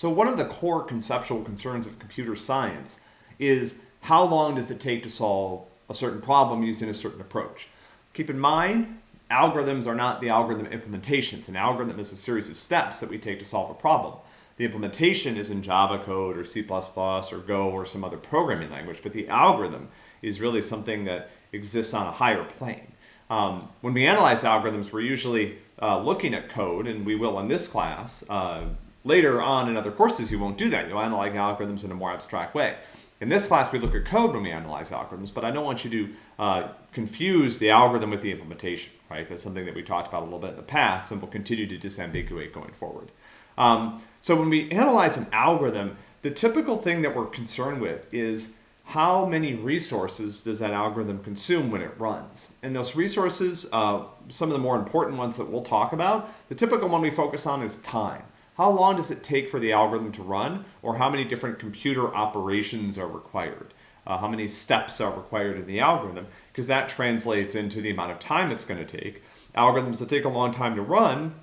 So one of the core conceptual concerns of computer science is how long does it take to solve a certain problem using a certain approach? Keep in mind, algorithms are not the algorithm implementations. An algorithm is a series of steps that we take to solve a problem. The implementation is in Java code or C++ or Go or some other programming language, but the algorithm is really something that exists on a higher plane. Um, when we analyze algorithms, we're usually uh, looking at code, and we will in this class. Uh, later on in other courses, you won't do that. You'll analyze algorithms in a more abstract way. In this class, we look at code when we analyze algorithms, but I don't want you to uh, confuse the algorithm with the implementation, right? That's something that we talked about a little bit in the past, and we'll continue to disambiguate going forward. Um, so when we analyze an algorithm, the typical thing that we're concerned with is how many resources does that algorithm consume when it runs? And those resources, uh, some of the more important ones that we'll talk about, the typical one we focus on is time. How long does it take for the algorithm to run, or how many different computer operations are required? Uh, how many steps are required in the algorithm, because that translates into the amount of time it's going to take. Algorithms that take a long time to run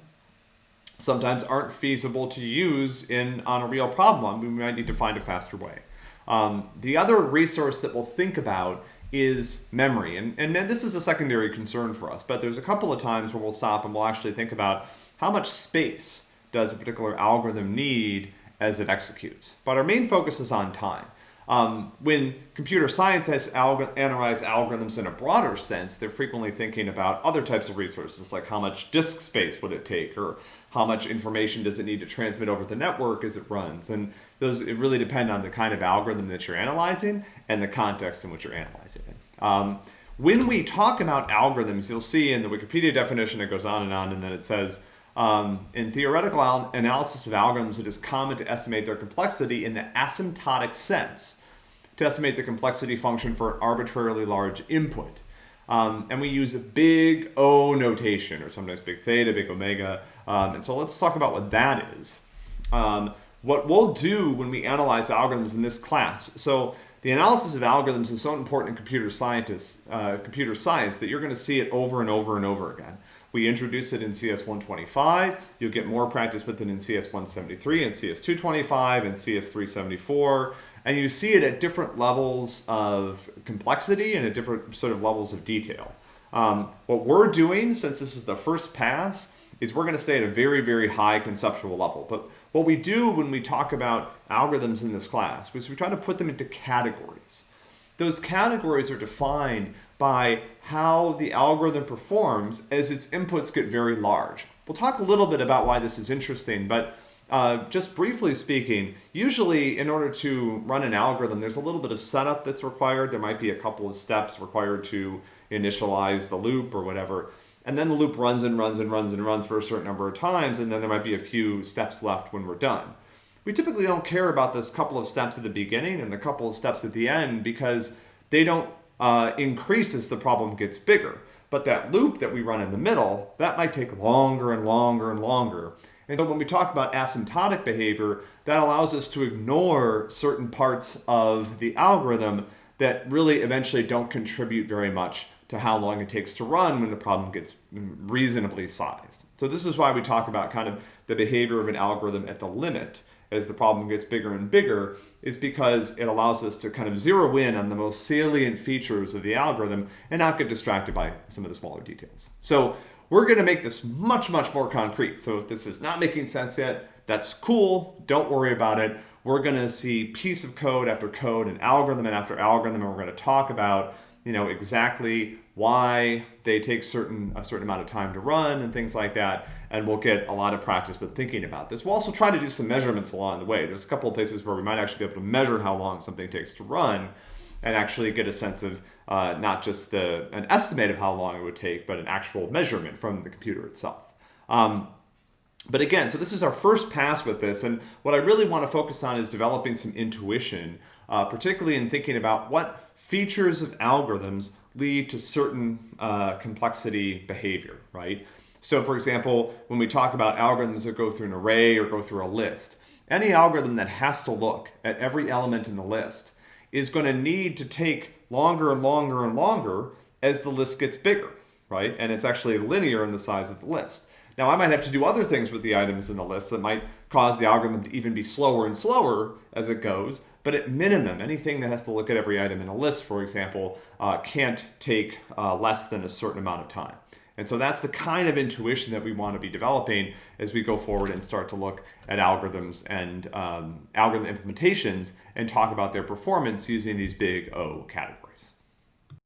sometimes aren't feasible to use in on a real problem. We might need to find a faster way. Um, the other resource that we'll think about is memory. And, and this is a secondary concern for us, but there's a couple of times where we'll stop and we'll actually think about how much space does a particular algorithm need as it executes. But our main focus is on time. Um, when computer scientists alg analyze algorithms in a broader sense, they're frequently thinking about other types of resources, like how much disk space would it take, or how much information does it need to transmit over the network as it runs. And those it really depend on the kind of algorithm that you're analyzing and the context in which you're analyzing it. Um, when we talk about algorithms, you'll see in the Wikipedia definition it goes on and on, and then it says, um, in theoretical analysis of algorithms, it is common to estimate their complexity in the asymptotic sense, to estimate the complexity function for an arbitrarily large input. Um, and we use a big O notation, or sometimes big theta, big omega. Um, and so let's talk about what that is. Um, what we'll do when we analyze algorithms in this class. So the analysis of algorithms is so important in computer scientists, uh, computer science that you're going to see it over and over and over again. We introduce it in CS125. You'll get more practice with it in CS173 and CS225 and CS374. And you see it at different levels of complexity and at different sort of levels of detail. Um, what we're doing, since this is the first pass, is we're going to stay at a very, very high conceptual level. But what we do when we talk about algorithms in this class is we try to put them into categories. Those categories are defined by how the algorithm performs as its inputs get very large. We'll talk a little bit about why this is interesting, but uh, just briefly speaking, usually in order to run an algorithm, there's a little bit of setup that's required. There might be a couple of steps required to initialize the loop or whatever. And then the loop runs and runs and runs and runs for a certain number of times, and then there might be a few steps left when we're done. We typically don't care about this couple of steps at the beginning and the couple of steps at the end because they don't uh, increase as the problem gets bigger. But that loop that we run in the middle, that might take longer and longer and longer. And so when we talk about asymptotic behavior, that allows us to ignore certain parts of the algorithm that really eventually don't contribute very much to how long it takes to run when the problem gets reasonably sized. So this is why we talk about kind of the behavior of an algorithm at the limit as the problem gets bigger and bigger is because it allows us to kind of zero in on the most salient features of the algorithm and not get distracted by some of the smaller details. So we're going to make this much, much more concrete. So if this is not making sense yet, that's cool. Don't worry about it. We're going to see piece of code after code and algorithm and after algorithm, and we're going to talk about you know exactly why they take certain a certain amount of time to run and things like that and we'll get a lot of practice with thinking about this. We'll also try to do some measurements along the way. There's a couple of places where we might actually be able to measure how long something takes to run and actually get a sense of uh, not just the an estimate of how long it would take but an actual measurement from the computer itself. Um, but again, so this is our first pass with this, and what I really want to focus on is developing some intuition, uh, particularly in thinking about what features of algorithms lead to certain uh, complexity behavior, right? So for example, when we talk about algorithms that go through an array or go through a list, any algorithm that has to look at every element in the list is going to need to take longer and longer and longer as the list gets bigger, right? And it's actually linear in the size of the list. Now, I might have to do other things with the items in the list that might cause the algorithm to even be slower and slower as it goes. But at minimum, anything that has to look at every item in a list, for example, uh, can't take uh, less than a certain amount of time. And so that's the kind of intuition that we want to be developing as we go forward and start to look at algorithms and um, algorithm implementations and talk about their performance using these big O categories.